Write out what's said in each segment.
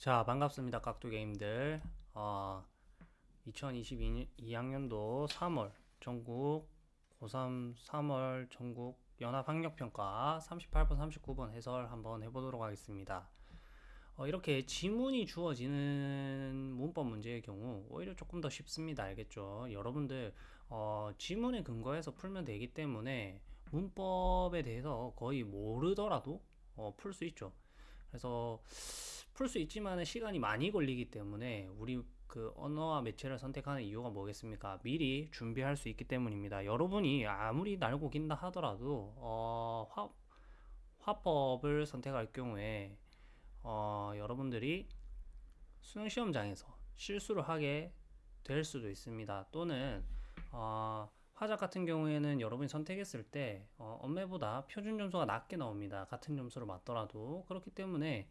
자, 반갑습니다. 깍두게임들. 어, 2022학년도 3월 전국 고3 3월 전국 연합학력평가 38번, 39번 해설 한번 해보도록 하겠습니다. 어, 이렇게 지문이 주어지는 문법 문제의 경우 오히려 조금 더 쉽습니다. 알겠죠? 여러분들 어, 지문에 근거해서 풀면 되기 때문에 문법에 대해서 거의 모르더라도 어, 풀수 있죠. 그래서 풀 수 있지만 시간이 많이 걸리기 때문에 우리 그 언어와 매체를 선택하는 이유가 뭐겠습니까? 미리 준비할 수 있기 때문입니다. 여러분이 아무리 날고 긴다 하더라도 어, 화, 화법을 선택할 경우에 어, 여러분들이 수능 시험장에서 실수를 하게 될 수도 있습니다. 또는 어, 화작 같은 경우에는 여러분이 선택했을 때 어, 엄매보다 표준 점수가 낮게 나옵니다. 같은 점수를 맞더라도 그렇기 때문에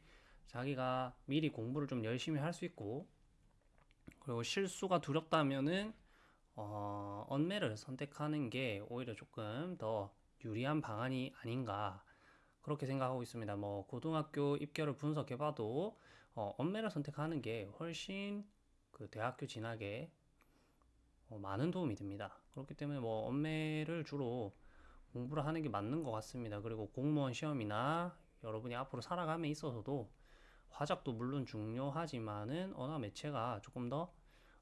자기가 미리 공부를 좀 열심히 할 수 있고 그리고 실수가 두렵다면은 어, 언매를 선택하는 게 오히려 조금 더 유리한 방안이 아닌가 그렇게 생각하고 있습니다. 뭐 고등학교 입결을 분석해봐도 어, 언매를 선택하는 게 훨씬 그 대학교 진학에 어, 많은 도움이 됩니다. 그렇기 때문에 뭐 언매를 주로 공부를 하는 게 맞는 것 같습니다. 그리고 공무원 시험이나 여러분이 앞으로 살아감에 있어서도 화작도 물론 중요하지만은 언어 매체가 조금 더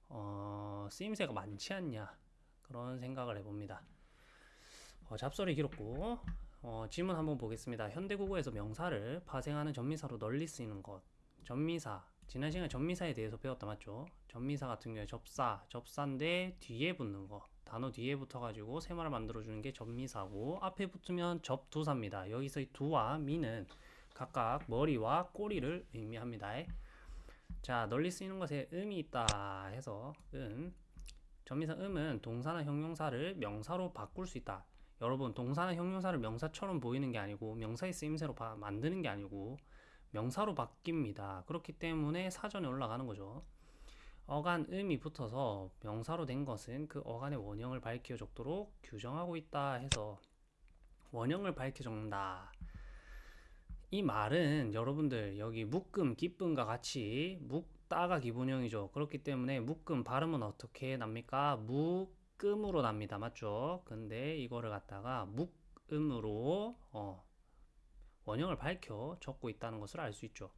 어, 쓰임새가 많지 않냐 그런 생각을 해봅니다. 어, 잡설이 길었고 어, 질문 한번 보겠습니다. 현대국어에서 명사를 파생하는 전미사로 널리 쓰이는 것 전미사 지난 시간에 전미사에 대해서 배웠다 맞죠? 전미사 같은 경우에 접사, 접사인데 뒤에 붙는 거 단어 뒤에 붙어가지고 세말을 만들어주는 게 전미사고 앞에 붙으면 접두사입니다. 여기서 이 두와 미는 각각 머리와 꼬리를 의미합니다. 자 널리 쓰이는 것에 음이 있다 해서 음 전미사 음은 동사나 형용사를 명사로 바꿀 수 있다. 여러분 동사나 형용사를 명사처럼 보이는 게 아니고 명사의 쓰임새로 만드는 게 아니고 명사로 바뀝니다. 그렇기 때문에 사전에 올라가는 거죠. 어간 음이 붙어서 명사로 된 것은 그 어간의 원형을 밝혀 적도록 규정하고 있다 해서 원형을 밝혀 적는다. 이 말은 여러분들 여기 묶음, 기쁨과 같이 묵다가 기본형이죠. 그렇기 때문에 묶음 발음은 어떻게 납니까? 묵음으로 납니다. 맞죠? 근데 이거를 갖다가 묵음으로 어, 원형을 밝혀 적고 있다는 것을 알 수 있죠.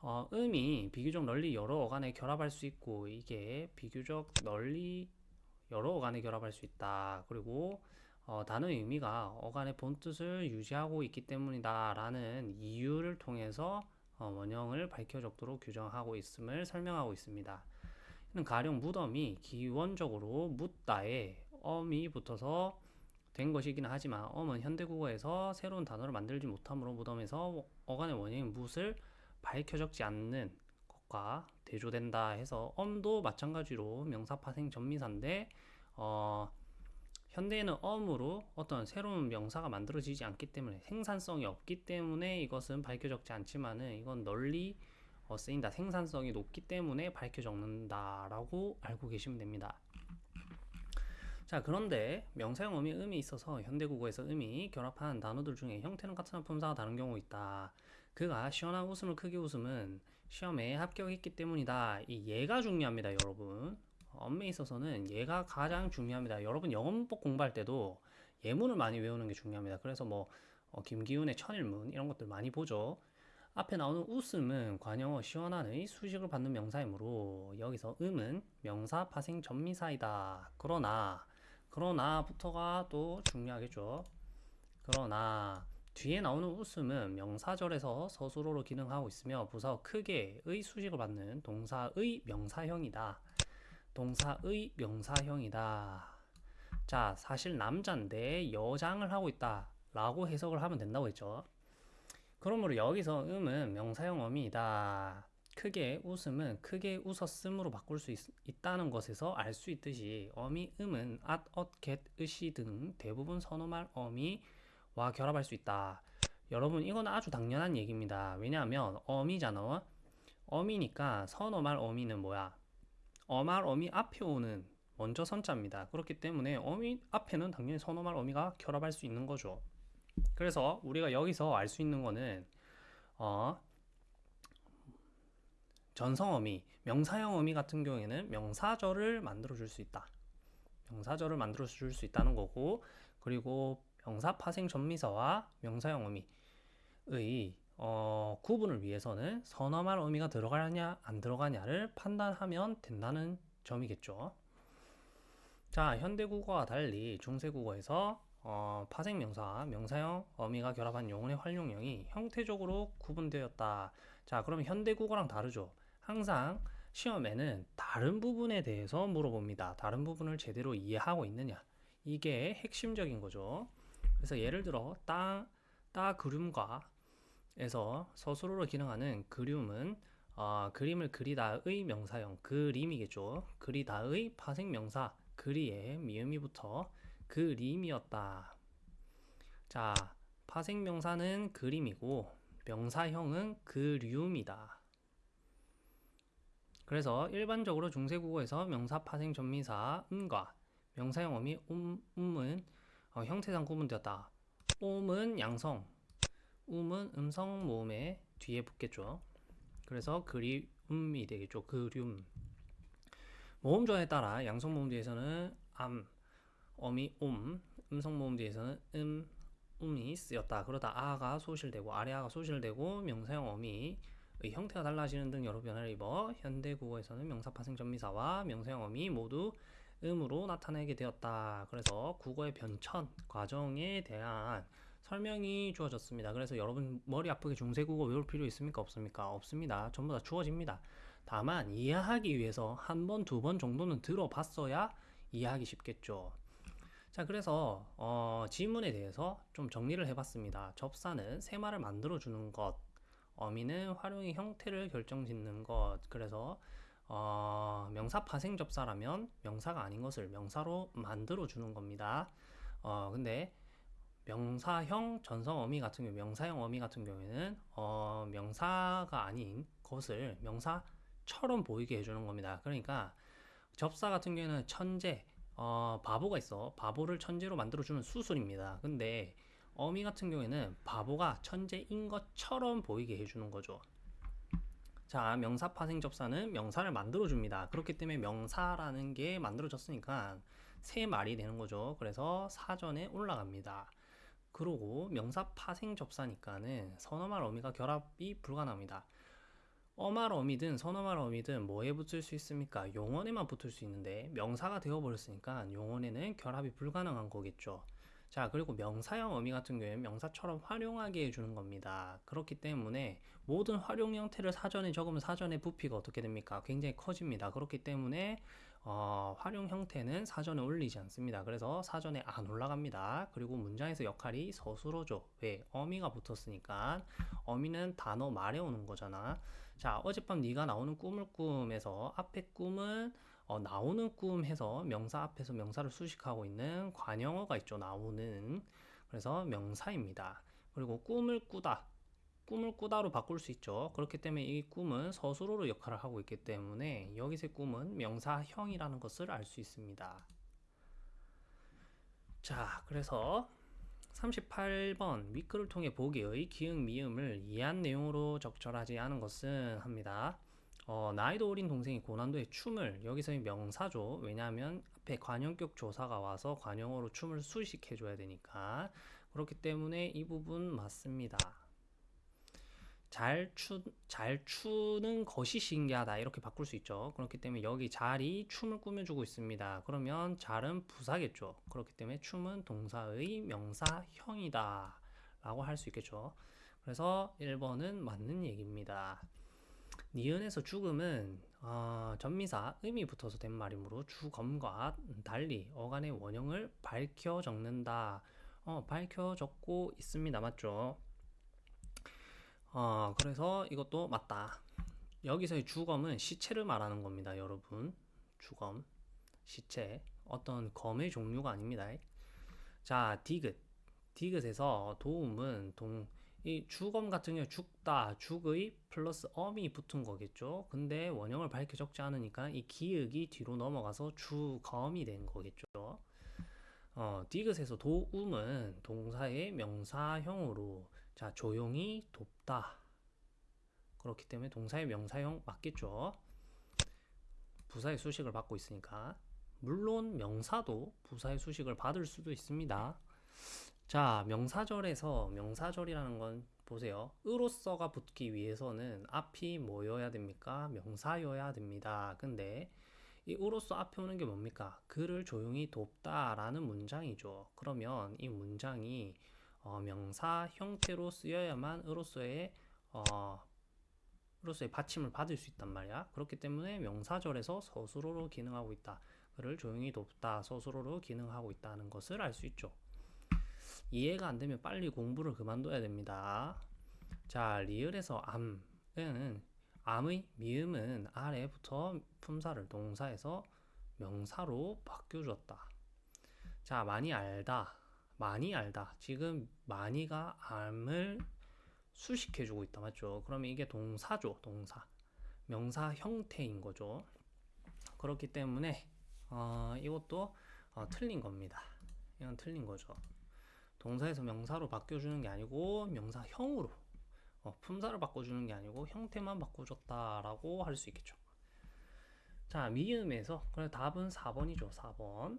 어, 음이 비교적 널리 여러 어간에 결합할 수 있고 이게 비교적 널리 여러 어간에 결합할 수 있다. 그리고 어, 단어의 의미가 어간의 본뜻을 유지하고 있기 때문이다 라는 이유를 통해서 어, 원형을 밝혀 적도록 규정하고 있음을 설명하고 있습니다. 가령 무덤이 기원적으로 묻다에 엄이 붙어서 된 것이긴 하지만 엄은 현대국어에서 새로운 단어를 만들지 못하므로 무덤에서 어간의 원형인 묻을 밝혀 적지 않는 것과 대조된다 해서 엄도 마찬가지로 명사파생 전미사인데 어, 현대에는 엄으로 어떤 새로운 명사가 만들어지지 않기 때문에 생산성이 없기 때문에 이것은 밝혀 적지 않지만은 이건 널리 어, 쓰인다. 생산성이 높기 때문에 밝혀 적는다 라고 알고 계시면 됩니다. 자 그런데 명사형 어미 음이 있어서 현대국어에서 음이 결합한 단어들 중에 형태는 같으나 품사가 다른 경우 있다. 그가 시원한 웃음을 크게 웃음은 시험에 합격했기 때문이다. 이 예가 중요합니다, 여러분. 엄매에 있어서는 얘가 가장 중요합니다. 여러분 영어문법 공부할 때도 예문을 많이 외우는 게 중요합니다. 그래서 뭐 어, 김기훈의 천일문 이런 것들 많이 보죠. 앞에 나오는 웃음은 관영어 시원한의 수식을 받는 명사이므로 여기서 음은 명사 파생 전미사이다. 그러나 그러나부터가 또 중요하겠죠. 그러나 뒤에 나오는 웃음은 명사절에서 서술어로 기능하고 있으며 부사어 크게의 수식을 받는 동사의 명사형이다. 동사의 명사형이다. 자, 사실 남자인데 여장을 하고 있다. 라고 해석을 하면 된다고 했죠. 그러므로 여기서 음은 명사형 어미이다. 크게 웃음은 크게 웃었음으로 바꿀 수 있, 다는 것에서 알 수 있듯이 어미 음은 at, ot, get, 으시 등 대부분 선어말 어미와 결합할 수 있다. 여러분 이건 아주 당연한 얘기입니다. 왜냐하면 어미잖아. 어미니까 선어말 어미는 뭐야? 어말 어미 앞에 오는 먼저 선자입니다. 그렇기 때문에 어미 앞에는 당연히 선어말 어미가 결합할 수 있는 거죠. 그래서 우리가 여기서 알 수 있는 거는 어 전성어미, 명사형 어미 같은 경우에는 명사절을 만들어 줄 수 있다. 명사절을 만들어 줄 수 있다는 거고, 그리고 명사 파생 전미사와 명사형 어미의 어, 구분을 위해서는 선어말 어미가 들어가냐 안 들어가냐를 판단하면 된다는 점이겠죠. 자, 현대국어와 달리 중세국어에서 어, 파생명사, 명사형, 어미가 결합한 용언의 활용형이 형태적으로 구분되었다. 자, 그러면 현대국어랑 다르죠. 항상 시험에는 다른 부분에 대해서 물어봅니다. 다른 부분을 제대로 이해하고 있느냐. 이게 핵심적인 거죠. 그래서 예를 들어 따, 따 그림과 에서 서술어로 기능하는 그림은 어, 그림을 그리다의 명사형 그림이겠죠. 그리다의 파생 명사 그리에 미음이 붙어 그림이었다. 자, 파생 명사는 그림이고 명사형은 그리움이다. 그래서 일반적으로 중세국어에서 명사 파생 전미사 음과 명사형 어미 음, 음은 어, 형태상 구분되었다. 옴은 양성, 음은 음성 모음에 뒤에 붙겠죠. 그래서 그리움이 되겠죠. 그리움. 모음 조에 따라 양성 모음 뒤에서는 암, 어미 옴, 음성 모음 뒤에서는 음, 음이 쓰였다. 그러다 아가 소실되고 아래아가 소실되고 명사형 어미의 형태가 달라지는 등 여러 변화를 입어 현대 국어에서는 명사 파생 전미사와 명사형 어미 모두 음으로 나타내게 되었다. 그래서 국어의 변천 과정에 대한 설명이 주어졌습니다. 그래서 여러분 머리 아프게 중세국어 외울 필요 있습니까? 없습니까? 없습니다. 전부 다 주어집니다. 다만 이해하기 위해서 한 번, 두 번 정도는 들어봤어야 이해하기 쉽겠죠. 자, 그래서 어, 지문에 대해서 좀 정리를 해봤습니다. 접사는 세 말을 만들어주는 것, 어미는 활용의 형태를 결정짓는 것. 그래서 어, 명사 파생 접사라면 명사가 아닌 것을 명사로 만들어주는 겁니다. 어, 근데 명사형 전성 어미 같은 경우, 명사형 어미 같은 경우에는 어, 명사가 아닌 것을 명사처럼 보이게 해주는 겁니다. 그러니까 접사 같은 경우에는 천재, 어, 바보가 있어. 바보를 천재로 만들어주는 수술입니다. 근데 어미 같은 경우에는 바보가 천재인 것처럼 보이게 해주는 거죠. 자, 명사 파생 접사는 명사를 만들어줍니다. 그렇기 때문에 명사라는 게 만들어졌으니까 세 말이 되는 거죠. 그래서 사전에 올라갑니다. 그러고 명사 파생 접사니까는 선어말 어미가 결합이 불가능합니다. 어말 어미든 선어말 어미든 뭐에 붙을 수 있습니까? 용언에만 붙을 수 있는데 명사가 되어버렸으니까 용언에는 결합이 불가능한 거겠죠. 자, 그리고 명사형 어미 같은 경우에는 명사처럼 활용하게 해주는 겁니다. 그렇기 때문에 모든 활용 형태를 사전에 적으면 사전에 부피가 어떻게 됩니까? 굉장히 커집니다. 그렇기 때문에 어, 활용 형태는 사전에 올리지 않습니다. 그래서 사전에 안 올라갑니다. 그리고 문장에서 역할이 서술어죠. 왜? 어미가 붙었으니까 어미는 단어 말에 오는 거잖아. 자, 어젯밤 네가 나오는 꿈을 꿈에서 앞에 꿈은 어, 나오는 꿈 해서 명사 앞에서 명사를 수식하고 있는 관형어가 있죠. 나오는. 그래서 명사입니다. 그리고 꿈을 꾸다. 꿈을 꾸다로 바꿀 수 있죠. 그렇기 때문에 이 꿈은 서술어로 역할을 하고 있기 때문에 여기서의 꿈은 명사형이라는 것을 알 수 있습니다. 자, 그래서 38번 미끄를 통해 보기의 기응 미음을 이해한 내용으로 적절하지 않은 것은 합니다. 어, 나이도 어린 동생이 고난도의 춤을 여기서의 명사죠. 왜냐하면 앞에 관형격 조사가 와서 관형어로 춤을 수식해줘야 되니까 그렇기 때문에 이 부분 맞습니다. 잘, 추, 잘 추는 것이 신기하다. 이렇게 바꿀 수 있죠. 그렇기 때문에 여기 잘이 춤을 꾸며주고 있습니다. 그러면 잘은 부사겠죠. 그렇기 때문에 춤은 동사의 명사형이다 라고 할 수 있겠죠. 그래서 1번은 맞는 얘기입니다. 니은에서 죽음은 어, 전미사 음이 붙어서 된 말이므로 주검과 달리 어간의 원형을 밝혀 적는다. 어, 밝혀 적고 있습니다. 맞죠 어, 그래서 이것도 맞다. 여기서의 주검은 시체를 말하는 겁니다, 여러분. 주검, 시체. 어떤 검의 종류가 아닙니다. 자, 디귿. 디귿에서 도움은 동, 이 주검 같은 경우 죽다, 죽의 플러스 엄이 붙은 거겠죠. 근데 원형을 밝혀 적지 않으니까 이 기역이 뒤로 넘어가서 주검이 된 거겠죠. 어, 디귿에서 도움은 동사의 명사형으로 자, 조용히 돕다. 그렇기 때문에 동사의 명사형 맞겠죠. 부사의 수식을 받고 있으니까. 물론 명사도 부사의 수식을 받을 수도 있습니다. 자, 명사절에서 명사절이라는 건 보세요. 으로서가 붙기 위해서는 앞이 뭐여야 됩니까? 명사여야 됩니다. 근데 이 으로서 앞에 오는 게 뭡니까? 그를 조용히 돕다라는 문장이죠. 그러면 이 문장이 어, 명사 형태로 쓰여야만 으로서의 어, 으로서의 받침을 받을 수 있단 말이야. 그렇기 때문에 명사절에서 서술어로 기능하고 있다. 그를 조용히 돕다 서술어로 기능하고 있다는 것을 알 수 있죠. 이해가 안 되면 빨리 공부를 그만둬야 됩니다. 자, 리을에서 암은 암의 미음은 아래부터 품사를 동사에서 명사로 바뀌어줬다. 자, 많이 알다. 많이 알다. 지금 많이가 암을 수식해주고 있다. 맞죠? 그러면 이게 동사죠. 동사. 명사 형태인 거죠. 그렇기 때문에 어, 이것도 어, 틀린 겁니다. 이건 틀린 거죠. 동사에서 명사로 바뀌어주는 게 아니고 명사형으로 어, 품사를 바꿔주는 게 아니고 형태만 바꿔줬다라고 할 수 있겠죠. 자, 미음에서 그래 답은 4번이죠. 4번.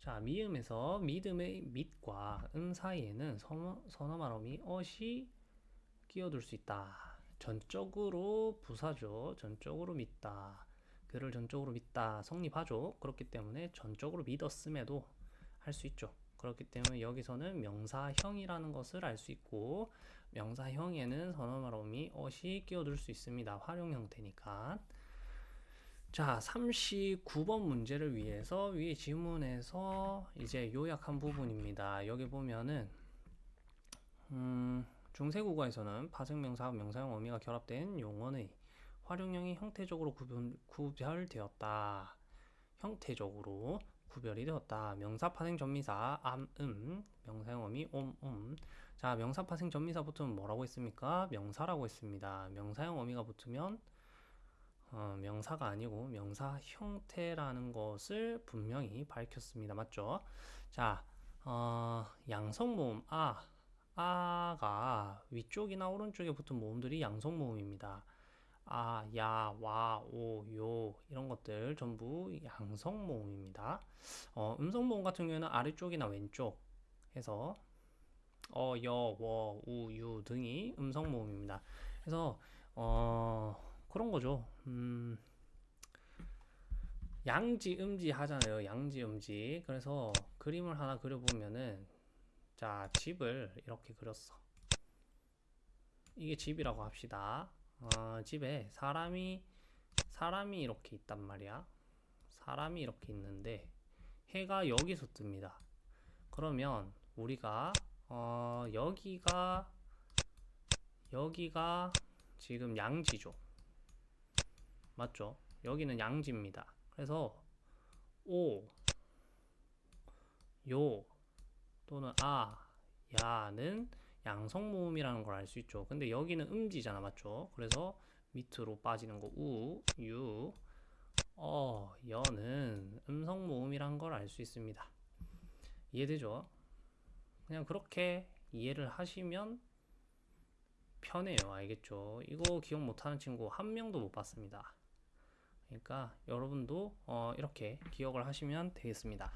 자, 미음에서 믿음의 밑과 음 사이에는 선어, 선어 말음이 어시 끼어들 수 있다. 전적으로 부사죠. 전적으로 믿다. 그를 전적으로 믿다. 성립하죠. 그렇기 때문에 전적으로 믿었음에도 할 수 있죠. 그렇기 때문에 여기서는 명사형이라는 것을 알 수 있고 명사형에는 선어 말음이 어시 끼어들 수 있습니다. 활용 형태니까. 자, 39번 문제를 위해서 위에 지문에서 이제 요약한 부분입니다. 여기 보면은 음, 중세국어에서는 파생명사와 명사형 어미가 결합된 용언의 활용형이 형태적으로 구분, 구별되었다. 형태적으로 구별이 되었다. 명사 파생 전미사 암, 음, 명사형 어미 옴, 음. 자, 명사 파생 전미사 붙으면 뭐라고 했습니까? 명사라고 했습니다. 명사형 어미가 붙으면 어, 명사가 아니고 명사 형태라는 것을 분명히 밝혔습니다. 맞죠? 자, 어, 양성 모음 아, 아가 위쪽이나 오른쪽에 붙은 모음들이 양성 모음입니다. 아, 야, 와, 오, 요 이런 것들 전부 양성 모음입니다. 어, 음성 모음 같은 경우에는 아래쪽이나 왼쪽 해서 어, 여, 워, 우, 유 등이 음성 모음입니다. 그래서 어, 그런 거죠. 음, 양지, 음지 하잖아요. 양지, 음지. 그래서 그림을 하나 그려보면은 자, 집을 이렇게 그렸어. 이게 집이라고 합시다. 어, 집에 사람이 사람이 이렇게 있단 말이야. 사람이 이렇게 있는데 해가 여기서 뜹니다. 그러면 우리가 어, 여기가 여기가 지금 양지죠. 맞죠? 여기는 양지입니다. 그래서 오, 요 또는 아, 야는 양성 모음이라는 걸 알 수 있죠. 근데 여기는 음지잖아, 맞죠? 그래서 밑으로 빠지는 거 우, 유, 어, 여는 음성 모음이란 걸 알 수 있습니다. 이해되죠? 그냥 그렇게 이해를 하시면 편해요. 알겠죠? 이거 기억 못하는 친구 한 명도 못 봤습니다. 그러니까 여러분도 어, 이렇게 기억을 하시면 되겠습니다.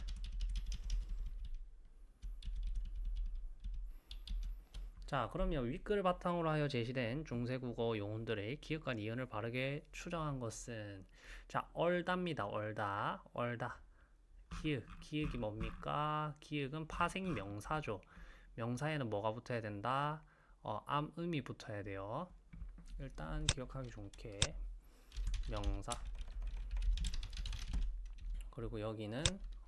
자, 그러면 윗글 바탕으로 하여 제시된 중세국어 용어들의 기억과 니은을 바르게 추정한 것은 자, 얼다입니다. 얼다. 얼다. 기역. 기역이 뭡니까? 기역은 파생 명사죠. 명사에는 뭐가 붙어야 된다? 어, 암음이 붙어야 돼요. 일단 기억하기 좋게 명사 그리고 여기는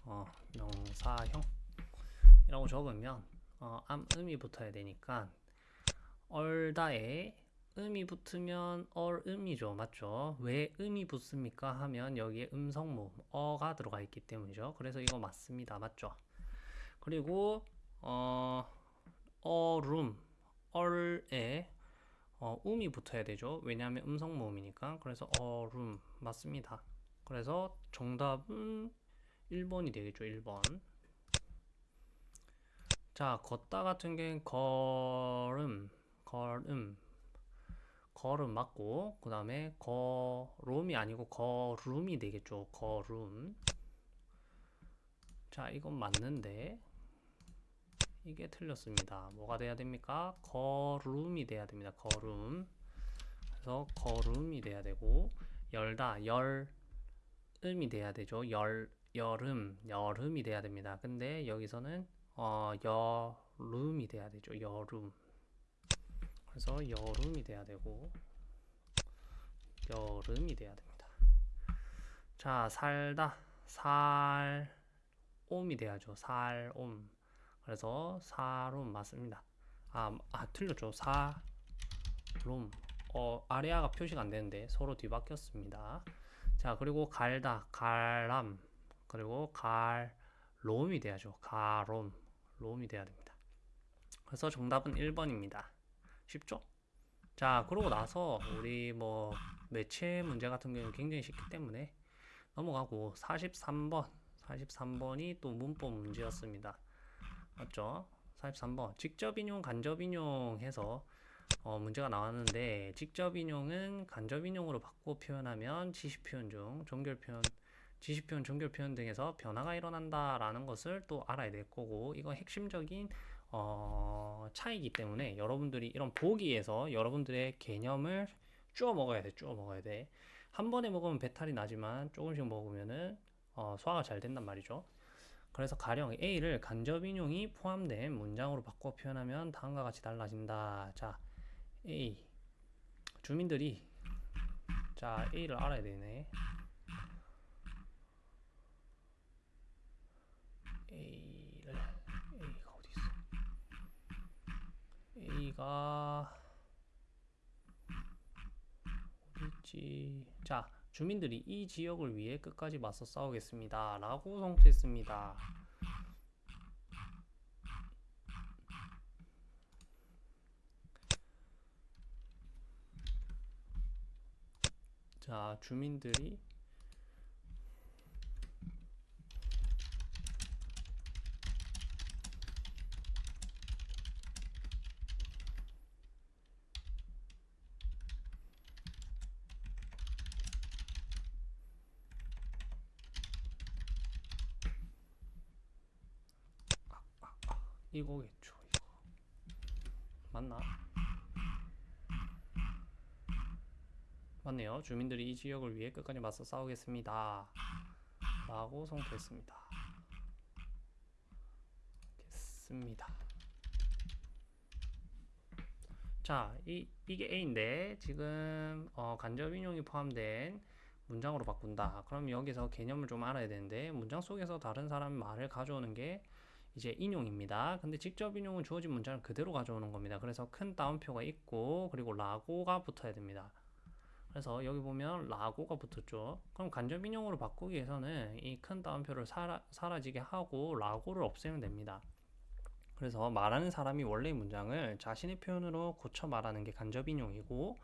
어, 명사형이라고 적으면 어, 암음이 붙어야 되니까 얼다에 음이 붙으면 얼음이죠. 맞죠? 왜 음이 붙습니까? 하면 여기에 음성모음 어가 들어가 있기 때문이죠. 그래서 이거 맞습니다. 맞죠? 그리고 어, 얼음 얼에 어, 음이 붙어야 되죠. 왜냐하면 음성모음이니까. 그래서 얼음 맞습니다. 그래서 정답은 1번이 되겠죠. 1번. 자, 걷다 같은 경우는 걸음, 걸음 걸음 맞고 그 다음에 거롬이 아니고 거룸이 되겠죠 거룸 자 이건 맞는데 이게 틀렸습니다 뭐가 돼야 됩니까 거룸이 돼야 됩니다 거룸 그래서 거룸이 돼야 되고 열다 열 음이 돼야 되죠 열 여름 여름이 돼야 됩니다 근데 여기서는 어 여름이 돼야 되죠 여름 그래서 여름이 돼야 되고 여름이 돼야 됩니다. 자, 살다 살옴이 돼야죠. 살옴. 그래서 살옴 맞습니다. 아, 아 틀렸죠. 살롬. 어, 아래아가 표시가 안 되는데 서로 뒤바뀌었습니다. 자, 그리고 갈다 갈람. 그리고 갈롬이 돼야죠. 가롬. 롬이 돼야 됩니다. 그래서 정답은 1번입니다. 쉽죠? 자, 그러고 나서 우리 뭐 매체 문제 같은 경우는 굉장히 쉽기 때문에 넘어가고 43번, 43번이 또 문법 문제였습니다. 맞죠? 43번 직접 인용, 간접 인용 해서 어, 문제가 나왔는데 직접 인용은 간접 인용으로 바꾸어 표현하면 지시 표현 중 종결 표현, 지시 표현, 종결 표현 등에서 변화가 일어난다라는 것을 또 알아야 될 거고 이거 핵심적인 어, 차이기 때문에 여러분들이 이런 보기에서 여러분들의 개념을 쪼어 먹어야 돼, 쪼어 먹어야 돼. 한 번에 먹으면 배탈이 나지만 조금씩 먹으면은 어, 소화가 잘 된단 말이죠. 그래서 가령 A를 간접 인용이 포함된 문장으로 바꿔 표현하면 다음과 같이 달라진다. 자, A 주민들이 자 A를 알아야 되네. A를 A가 어디 있어? A가 어디 있지? 자, 주민들이 이 지역을 위해 끝까지 맞서 싸우겠습니다. 라고 성토했습니다. 자, 주민들이 이거겠죠, 이거. 맞나? 맞네요. 주민들이 이 지역을 위해 끝까지 맞서 싸우겠습니다. 라고 성토했습니다. 겠습니다. 자, 이, 이게 A인데, 지금, 어, 간접 인용이 포함된 문장으로 바꾼다. 그럼 여기서 개념을 좀 알아야 되는데, 문장 속에서 다른 사람 말을 가져오는 게 이제 인용입니다. 근데 직접 인용은 주어진 문장을 그대로 가져오는 겁니다. 그래서 큰 따옴표가 있고, 그리고 라고가 붙어야 됩니다. 그래서 여기 보면 라고가 붙었죠. 그럼 간접 인용으로 바꾸기 위해서는 이 큰 따옴표를 사라, 사라지게 하고 라고를 없애면 됩니다. 그래서 말하는 사람이 원래의 문장을 자신의 표현으로 고쳐 말하는 게 간접 인용이고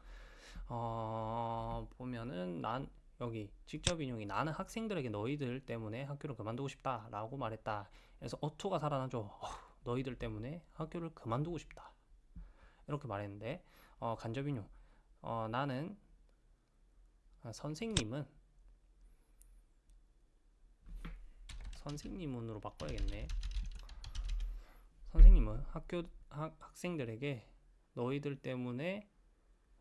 어, 보면은 난 여기 직접 인용이 나는 학생들에게 너희들 때문에 학교를 그만두고 싶다 라고 말했다. 그래서 어투가 살아나죠. 어, 너희들 때문에 학교를 그만두고 싶다. 이렇게 말했는데 어, 간접 인용 어, 나는 아, 선생님은 선생님은으로 바꿔야겠네. 선생님은 학교 학, 학생들에게 너희들 때문에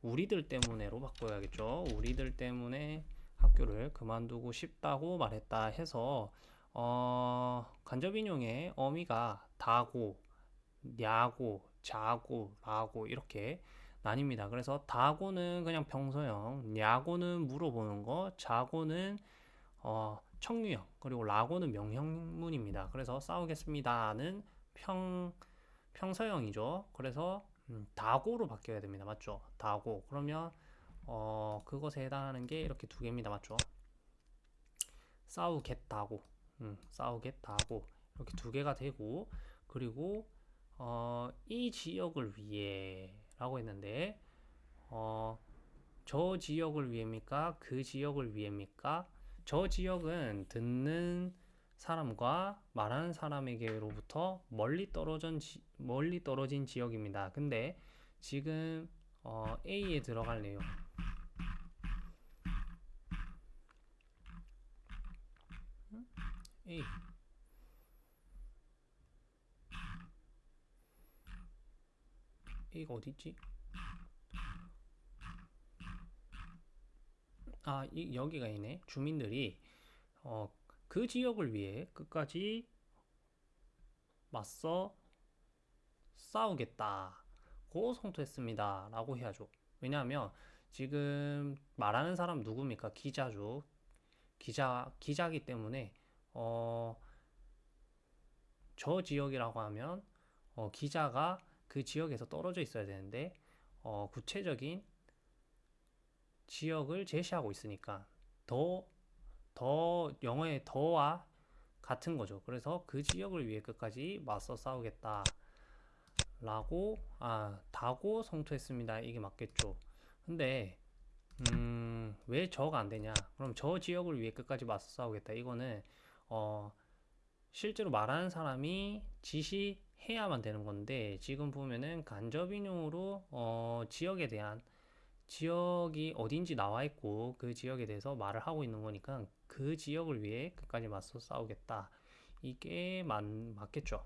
우리들 때문에로 바꿔야겠죠. 우리들 때문에 학교를 그만두고 싶다고 말했다 해서 어, 간접 인용의 어미가 다고, 냐고, 자고, 라고 이렇게 나뉩니다. 그래서 다고는 그냥 평소형, 냐고는 물어보는 거, 자고는 어, 청유형, 그리고 라고는 명형문입니다. 그래서 싸우겠습니다는 평 평서형이죠. 그래서 음, 다고로 바뀌어야 됩니다. 맞죠? 다고. 그러면 어, 그것에 해당하는 게 이렇게 두 개입니다. 맞죠? 싸우겠다고, 음, 싸우겠다고 이렇게 두 개가 되고 그리고 어, 이 지역을 위해 라고 했는데 어, 저 지역을 위해입니까? 그 지역을 위해입니까? 저 지역은 듣는 사람과 말하는 사람에게로부터 멀리 떨어진 지, 멀리 떨어진 지역입니다. 근데 지금 어, A에 들어갈 내용 음? A A가 어디 있지? 아, 이, 여기가 있네. 주민들이 어, 그 지역을 위해 끝까지 맞서 싸우겠다고 성토했습니다. 라고 해야죠. 왜냐하면 지금 말하는 사람 누굽니까? 기자죠. 기자, 기자기 때문에 어, 저 지역이라고 하면 어, 기자가 그 지역에서 떨어져 있어야 되는데 어, 구체적인 지역을 제시하고 있으니까 더, 더 영어의 더와 같은 거죠. 그래서 그 지역을 위해 끝까지 맞서 싸우겠다. 라고, 아, 다고 성토했습니다. 이게 맞겠죠. 근데, 음, 왜 저가 안 되냐? 그럼 저 지역을 위해 끝까지 맞서 싸우겠다. 이거는, 어, 실제로 말하는 사람이 지시 해야만 되는 건데, 지금 보면은 간접인용으로, 어, 지역에 대한 지역이 어딘지 나와 있고 그 지역에 대해서 말을 하고 있는 거니까 그 지역을 위해 끝까지 맞서 싸우겠다. 이게 맞, 맞겠죠.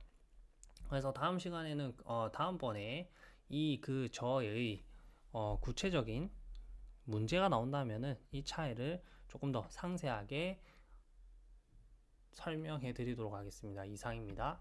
그래서 다음 시간에는 어, 다음번에 이 그 저의 어, 구체적인 문제가 나온다면은 이 차이를 조금 더 상세하게 설명해 드리도록 하겠습니다. 이상입니다.